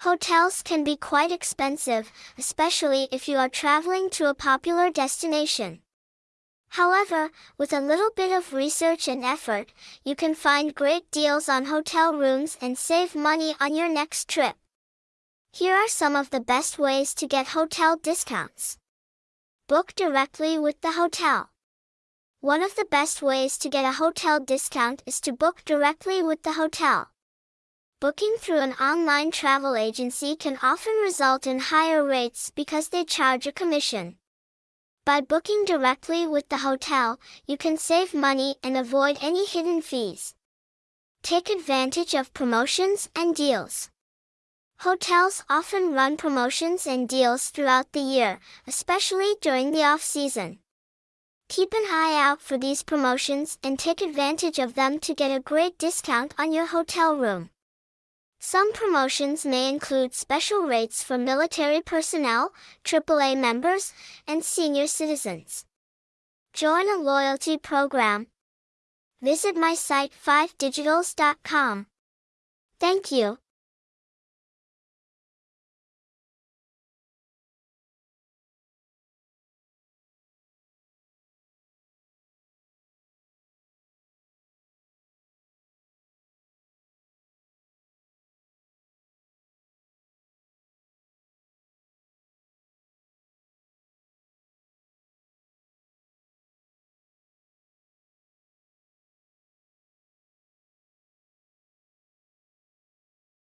Hotels can be quite expensive, especially if you are traveling to a popular destination. However, with a little bit of research and effort, you can find great deals on hotel rooms and save money on your next trip. Here are some of the best ways to get hotel discounts. Book directly with the hotel. One of the best ways to get a hotel discount is to book directly with the hotel. Booking through an online travel agency can often result in higher rates because they charge a commission. By booking directly with the hotel, you can save money and avoid any hidden fees. Take advantage of promotions and deals. Hotels often run promotions and deals throughout the year, especially during the off-season. Keep an eye out for these promotions and take advantage of them to get a great discount on your hotel room. Some promotions may include special rates for military personnel, AAA members, and senior citizens. Join a loyalty program. Visit my site 5digitals.com. Thank you.